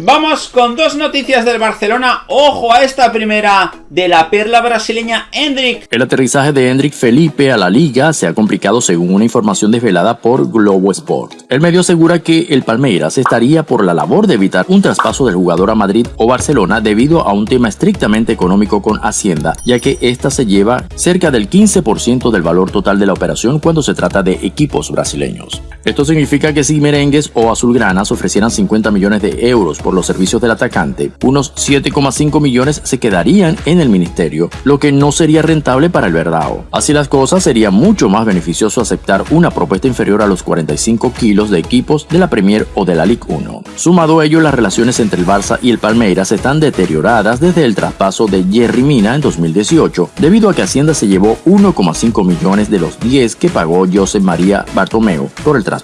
Vamos con dos noticias del Barcelona. Ojo a esta primera de la perla brasileña Hendrik. El aterrizaje de Hendrik Felipe a la liga se ha complicado según una información desvelada por Globo Sport. El medio asegura que el Palmeiras estaría por la labor de evitar un traspaso del jugador a Madrid o Barcelona debido a un tema estrictamente económico con Hacienda, ya que esta se lleva cerca del 15% del valor total de la operación cuando se trata de equipos brasileños. Esto significa que si Merengues o Azulgranas ofrecieran 50 millones de euros por los servicios del atacante, unos 7,5 millones se quedarían en el ministerio, lo que no sería rentable para el Verdao. Así las cosas, sería mucho más beneficioso aceptar una propuesta inferior a los 45 kilos de equipos de la Premier o de la Ligue 1. Sumado a ello, las relaciones entre el Barça y el Palmeiras están deterioradas desde el traspaso de Jerry Mina en 2018, debido a que Hacienda se llevó 1,5 millones de los 10 que pagó José María Bartomeu por el traspaso.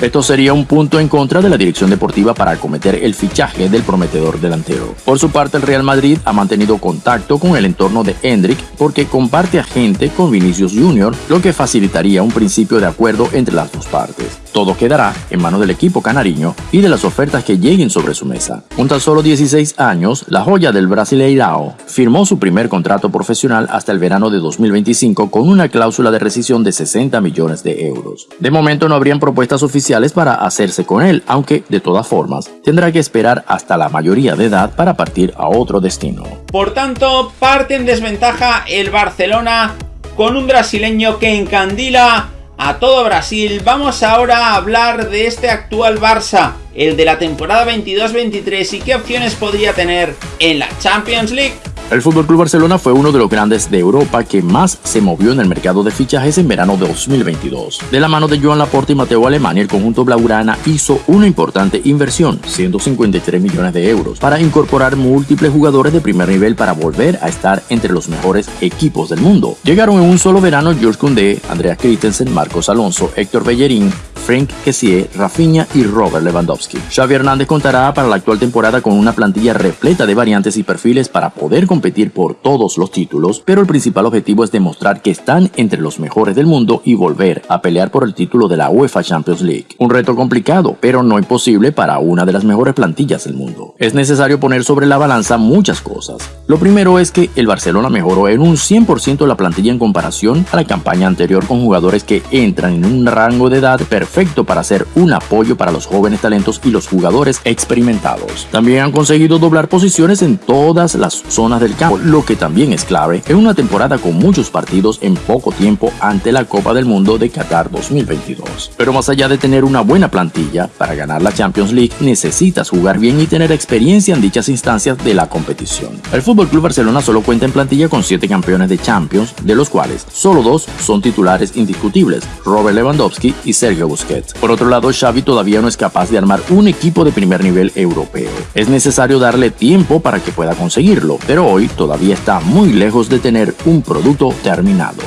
Esto sería un punto en contra de la dirección deportiva para acometer el fichaje del prometedor delantero. Por su parte, el Real Madrid ha mantenido contacto con el entorno de Hendrik porque comparte agente con Vinicius Jr., lo que facilitaría un principio de acuerdo entre las dos partes. Todo quedará en manos del equipo canariño y de las ofertas que lleguen sobre su mesa. Con tan solo 16 años, la joya del Brasileirao firmó su primer contrato profesional hasta el verano de 2025 con una cláusula de rescisión de 60 millones de euros. De momento no habrían propuestas oficiales para hacerse con él, aunque de todas formas tendrá que esperar hasta la mayoría de edad para partir a otro destino. Por tanto, parte en desventaja el Barcelona con un brasileño que encandila a todo Brasil, vamos ahora a hablar de este actual Barça, el de la temporada 22-23 y qué opciones podría tener en la Champions League. El FC Barcelona fue uno de los grandes de Europa que más se movió en el mercado de fichajes en verano de 2022. De la mano de Joan Laporte y Mateo Alemania, el conjunto blaugrana hizo una importante inversión, 153 millones de euros, para incorporar múltiples jugadores de primer nivel para volver a estar entre los mejores equipos del mundo. Llegaron en un solo verano George Koundé, Andreas Christensen, Marcos Alonso, Héctor Bellerín, Frank Kessier, Rafinha y Robert Lewandowski. Xavi Hernández contará para la actual temporada con una plantilla repleta de variantes y perfiles para poder competir por todos los títulos, pero el principal objetivo es demostrar que están entre los mejores del mundo y volver a pelear por el título de la UEFA Champions League. Un reto complicado, pero no imposible para una de las mejores plantillas del mundo. Es necesario poner sobre la balanza muchas cosas. Lo primero es que el Barcelona mejoró en un 100% la plantilla en comparación a la campaña anterior con jugadores que entran en un rango de edad perfecto para ser un apoyo para los jóvenes talentos y los jugadores experimentados. También han conseguido doblar posiciones en todas las zonas del campo, lo que también es clave en una temporada con muchos partidos en poco tiempo ante la Copa del Mundo de Qatar 2022. Pero más allá de tener una buena plantilla, para ganar la Champions League necesitas jugar bien y tener experiencia en dichas instancias de la competición. El FC Barcelona solo cuenta en plantilla con 7 campeones de Champions, de los cuales solo dos son titulares indiscutibles, Robert Lewandowski y Sergio Busquets. Por otro lado, Xavi todavía no es capaz de armar un equipo de primer nivel europeo. Es necesario darle tiempo para que pueda conseguirlo, pero hoy todavía está muy lejos de tener un producto terminado.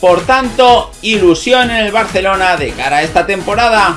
Por tanto, ilusión en el Barcelona de cara a esta temporada.